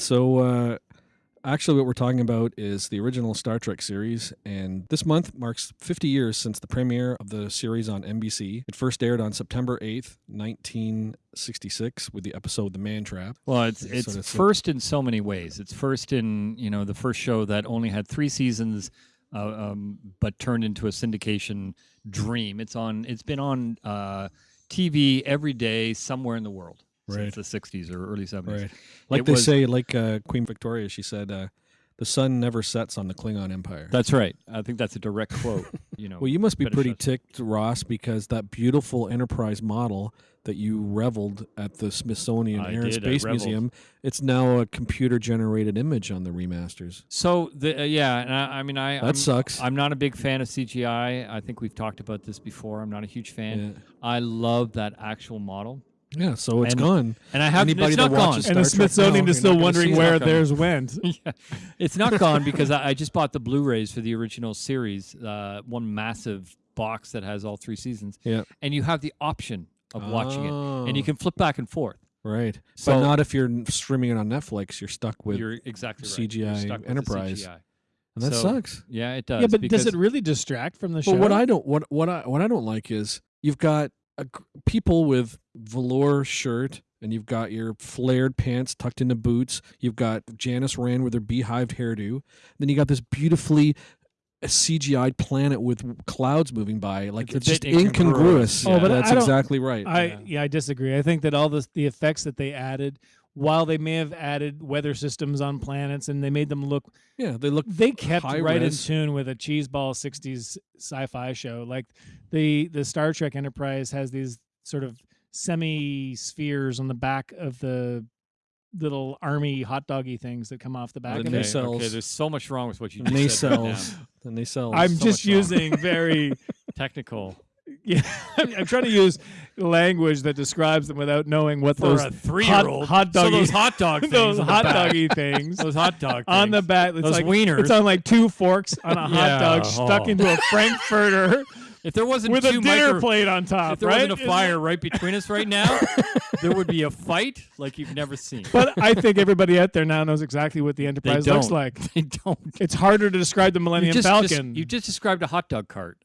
So, uh, actually, what we're talking about is the original Star Trek series, and this month marks 50 years since the premiere of the series on NBC. It first aired on September 8th, 1966, with the episode "The Man Trap." Well, it's it's first in so many ways. It's first in you know the first show that only had three seasons, uh, um, but turned into a syndication dream. It's on. It's been on uh, TV every day somewhere in the world Right. since the '60s or early '70s. Right. Like It they was- say, like uh, Queen Victoria, she said, uh, "The sun never sets on the Klingon Empire." That's right. I think that's a direct quote. You know. well, you must be pretty ticked, Ross, because that beautiful Enterprise model that you reveled at the Smithsonian I Air and did, Space. Museum, it's now a computer-generated image on the remasters. So the uh, yeah, and I, I mean I That I'm, sucks. I'm not a big fan of CGI. I think we've talked about this before. I'm not a huge fan. Yeah. I love that actual model, Yeah, so it's And gone. and I have Anybody it's that not gone. watches and the Star Trek Smithsonian is you're still wondering where It's not theirs went. yeah. It's not gone because I, I just bought the Blu-rays for the original series, uh, one massive box that has all three seasons. Yeah. And you have the option of watching it, and you Oh. can flip back and forth. Right, So- but not if you're streaming it on Netflix. You're stuck with, You're exactly right. You're CGI stuck with the Enterprise. CGI. and that so- sucks. Yeah, it does. yeah, but does it really distract from the show? But what I don't what what I what I don't like is you've got a, people with velour shirt and you've got your flared pants tucked into boots. You've got Janice Rand with her beehived hairdo. Then you got this beautifully uh, CGI'd planet with clouds moving by. Like It's it's, just incongruous. incongruous. Oh, Yeah, but that's exactly right. I Yeah. yeah. I disagree. I think that all the the effects that they added, while they may have added weather systems on planets and they made them look, yeah, they look they kept right res. in tune with a cheeseball '60s sci-fi show. Like the the Star Trek Enterprise has these sort of semi spheres on the back of the little army hot doggy things that come off the back The of okay, it. nacelles. okay, there's so much wrong with what you just said right now. nacelles. The nacelles. I'm so just much wrong. using very Technical. yeah. I'm, I'm trying to use language that describes them without knowing what For those a three-year-old. hot, hot So those hot dog things those hot doggy things Those hot dog on the back. It's Those like wieners. it's on like two forks on a hot Yeah, dog stuck oh. into a frankfurter If there wasn't with a dinner micro- plate on top. if there right? wasn't a fire right between us right now, there would be a fight like you've never seen. But I think everybody out there now knows exactly what the Enterprise looks like. They don't. It's harder to describe the You Millennium just, Falcon. just- you just described a hot dog cart.